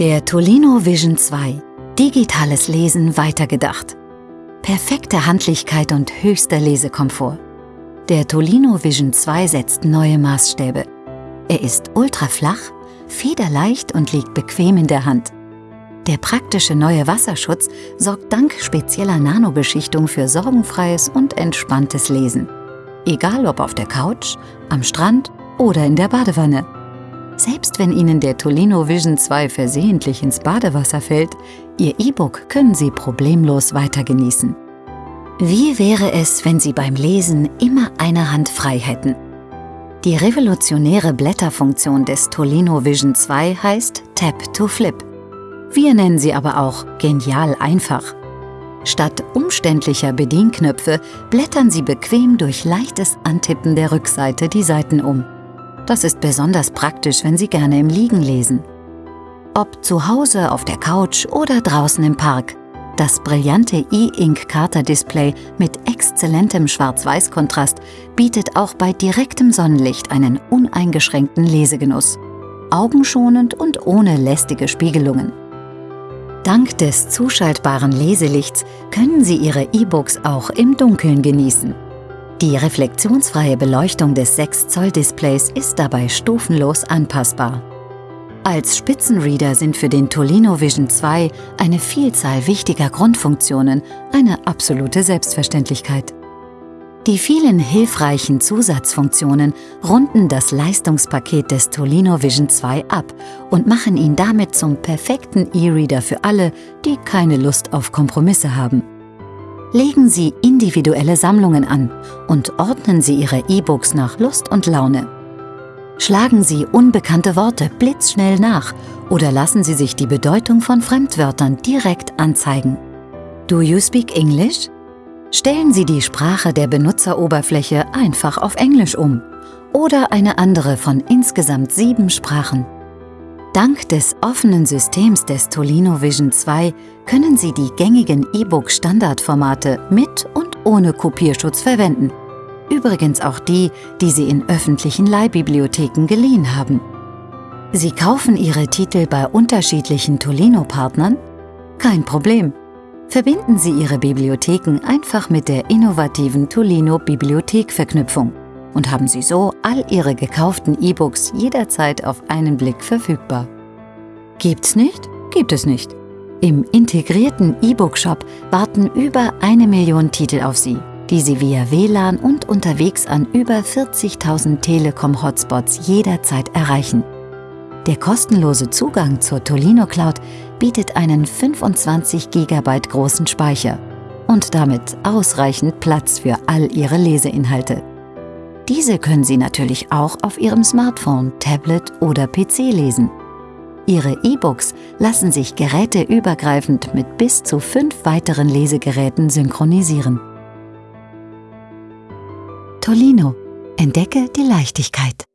Der Tolino Vision 2. Digitales Lesen weitergedacht. Perfekte Handlichkeit und höchster Lesekomfort. Der Tolino Vision 2 setzt neue Maßstäbe. Er ist ultraflach, federleicht und liegt bequem in der Hand. Der praktische neue Wasserschutz sorgt dank spezieller Nanobeschichtung für sorgenfreies und entspanntes Lesen. Egal ob auf der Couch, am Strand oder in der Badewanne. Selbst wenn Ihnen der Tolino Vision 2 versehentlich ins Badewasser fällt, Ihr E-Book können Sie problemlos weiter genießen. Wie wäre es, wenn Sie beim Lesen immer eine Hand frei hätten? Die revolutionäre Blätterfunktion des Tolino Vision 2 heißt Tap to Flip. Wir nennen sie aber auch genial einfach. Statt umständlicher Bedienknöpfe blättern Sie bequem durch leichtes Antippen der Rückseite die Seiten um. Das ist besonders praktisch, wenn Sie gerne im Liegen lesen. Ob zu Hause, auf der Couch oder draußen im Park, das brillante E-Ink-Kater-Display mit exzellentem Schwarz-Weiß-Kontrast bietet auch bei direktem Sonnenlicht einen uneingeschränkten Lesegenuss. Augenschonend und ohne lästige Spiegelungen. Dank des zuschaltbaren Leselichts können Sie Ihre E-Books auch im Dunkeln genießen. Die reflektionsfreie Beleuchtung des 6-Zoll-Displays ist dabei stufenlos anpassbar. Als Spitzenreader sind für den Tolino Vision 2 eine Vielzahl wichtiger Grundfunktionen eine absolute Selbstverständlichkeit. Die vielen hilfreichen Zusatzfunktionen runden das Leistungspaket des Tolino Vision 2 ab und machen ihn damit zum perfekten E-Reader für alle, die keine Lust auf Kompromisse haben. Legen Sie individuelle Sammlungen an und ordnen Sie Ihre E-Books nach Lust und Laune. Schlagen Sie unbekannte Worte blitzschnell nach oder lassen Sie sich die Bedeutung von Fremdwörtern direkt anzeigen. Do you speak English? Stellen Sie die Sprache der Benutzeroberfläche einfach auf Englisch um oder eine andere von insgesamt sieben Sprachen. Dank des offenen Systems des Tolino Vision 2 können Sie die gängigen E-Book-Standardformate mit und ohne Kopierschutz verwenden. Übrigens auch die, die Sie in öffentlichen Leihbibliotheken geliehen haben. Sie kaufen Ihre Titel bei unterschiedlichen Tolino-Partnern? Kein Problem. Verbinden Sie Ihre Bibliotheken einfach mit der innovativen Tolino Bibliothek-Verknüpfung und haben Sie so all Ihre gekauften E-Books jederzeit auf einen Blick verfügbar. Gibt's nicht? Gibt es nicht. Im integrierten E-Book-Shop warten über eine Million Titel auf Sie, die Sie via WLAN und unterwegs an über 40.000 Telekom-Hotspots jederzeit erreichen. Der kostenlose Zugang zur Tolino Cloud bietet einen 25 GB großen Speicher und damit ausreichend Platz für all Ihre Leseinhalte. Diese können Sie natürlich auch auf Ihrem Smartphone, Tablet oder PC lesen. Ihre E-Books lassen sich geräteübergreifend mit bis zu fünf weiteren Lesegeräten synchronisieren. Tolino. Entdecke die Leichtigkeit.